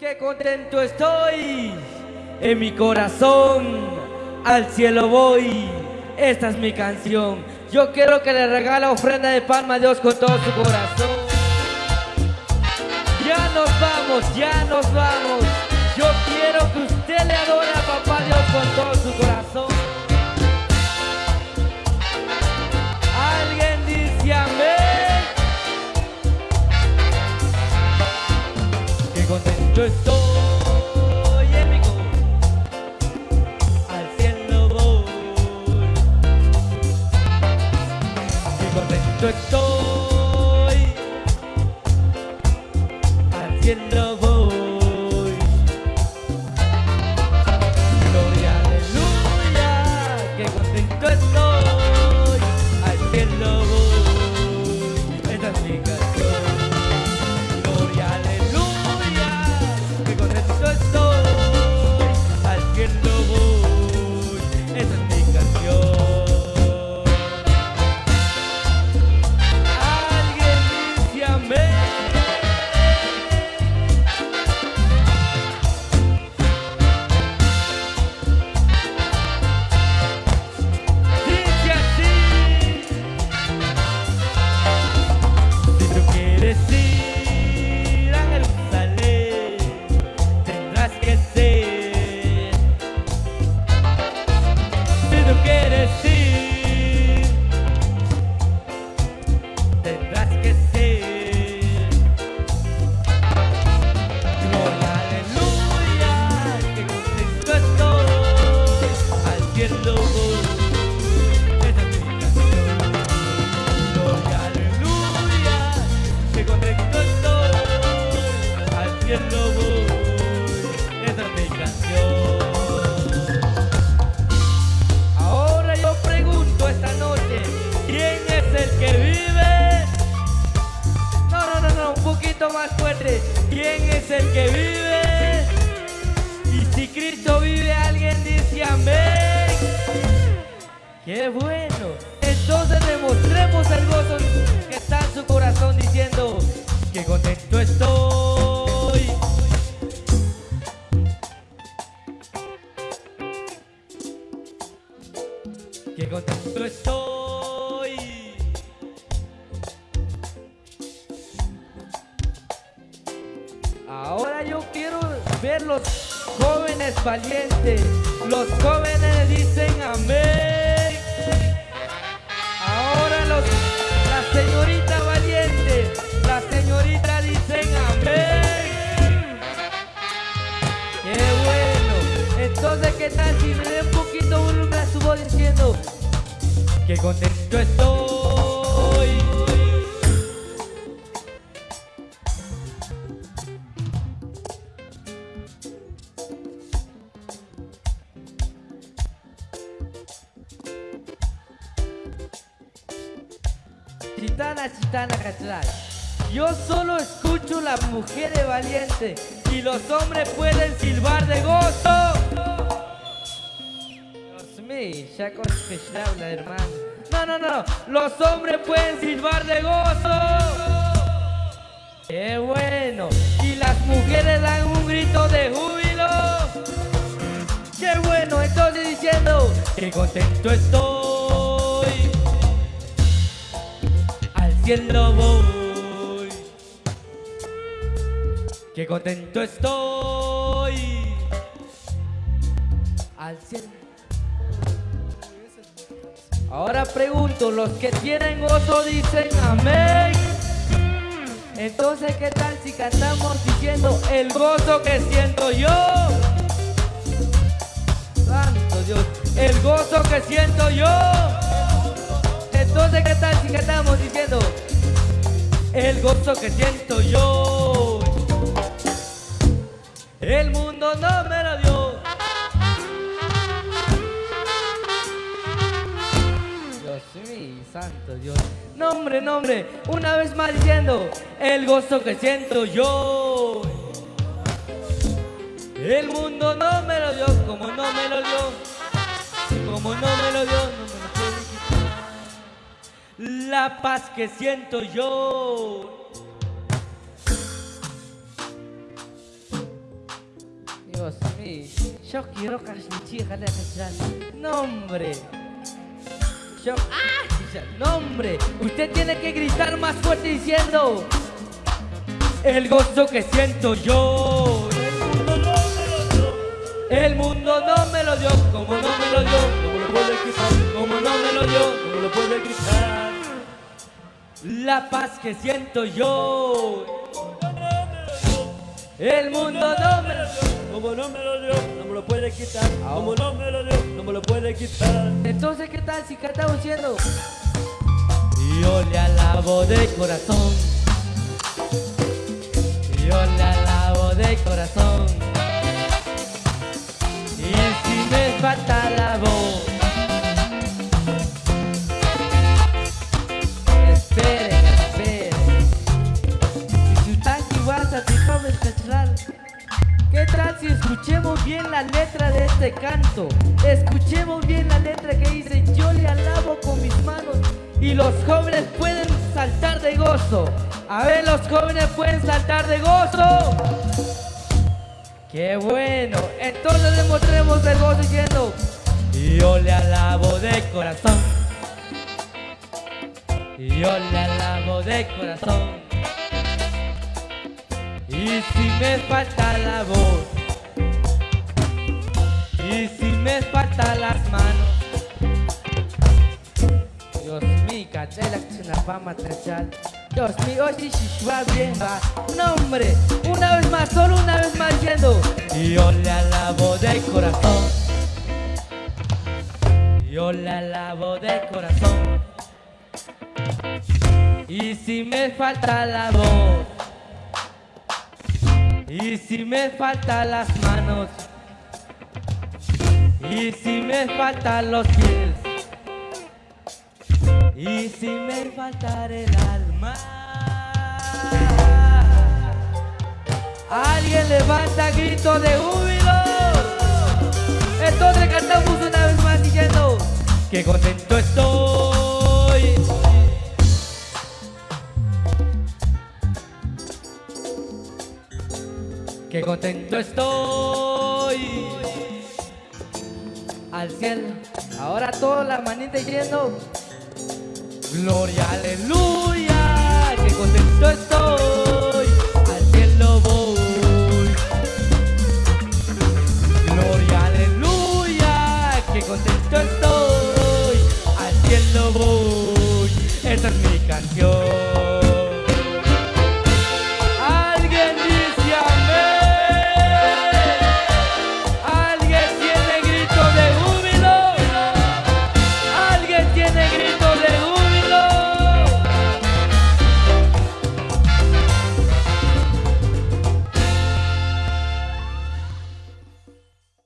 Qué contento estoy en mi corazón, al cielo voy. Esta es mi canción. Yo quiero que le regale ofrenda de palma a Dios con todo su corazón. Ya nos vamos, ya nos vamos. Yo quiero que usted le adore a papá Dios con todo su corazón. Contento estoy. Al cielo voy. Qué contento estoy. Al cielo voy. Gloria, aleluya. Qué contento estoy. ¡Qué bueno! Entonces demostremos el gozo que está en su corazón diciendo que contento estoy. Que contento estoy. Ahora yo quiero ver los jóvenes valientes. Los jóvenes Entonces, ¿qué tal si me dé un poquito volumen a su diciendo que contento estoy? Chitana, chitana, cachai. Yo solo escucho la mujer de valiente y los hombres pueden silbar de gozo. Ya con hermano. No, no, no, los hombres pueden silbar de gozo. ¡Qué bueno! Y las mujeres dan un grito de júbilo. ¡Qué bueno! Entonces diciendo que contento estoy al cielo voy. Qué contento estoy al cielo. Ahora pregunto, los que tienen gozo dicen amén. Entonces, ¿qué tal si cantamos diciendo el gozo que siento yo? Santo Dios, el gozo que siento yo. Entonces, ¿qué tal si cantamos diciendo el gozo que siento yo? El mundo no me lo dio. Santo Dios. Nombre, nombre, una vez más diciendo el gozo que siento yo. El mundo no me lo dio, como no me lo dio, como no me lo dio, no me lo puede quitar. La paz que siento yo. Dios mío, yo quiero chica de No, hombre. Yo, ¡ah! No, hombre. Usted tiene que gritar más fuerte diciendo el gozo que siento yo. El mundo no me lo dio, como no me lo dio, no me lo puede quitar, como no me lo dio, no me lo puede quitar. La paz que siento yo. El mundo no me lo dio, como no me lo dio, no me lo puede quitar, como no me lo dio, no me lo puede quitar. Entonces, ¿qué tal si cantamos diciendo? Yo le alabo de corazón. Yo le alabo de corazón. Y si me falta la voz. Letra de este canto? Escuchemos bien la letra que dice Yo le alabo con mis manos y los jóvenes pueden saltar de gozo. A ver, los jóvenes pueden saltar de gozo. ¡Qué bueno! Entonces demostremos el gozo diciendo Yo le alabo de corazón Yo le alabo de corazón Y si me falta la voz Y si me faltan las manos Dios mío, cadela fama trechal Dios mío, va bien va. No, hombre, una vez más, solo una vez más diciendo. Yo le alabo de corazón. Yo le alabo de corazón. Y si me falta la voz. Y si me faltan las manos. Y si me faltan los pies. Y si me faltara el alma. Alguien levanta grito de júbilo. Entonces cantamos una vez más diciendo Que contento estoy Que contento estoy al cielo. Ahora toda la manita yendo. Gloria, aleluya, que contento estoy, al cielo voy. Gloria, aleluya, que contento estoy, al cielo voy. Esta es mi canción.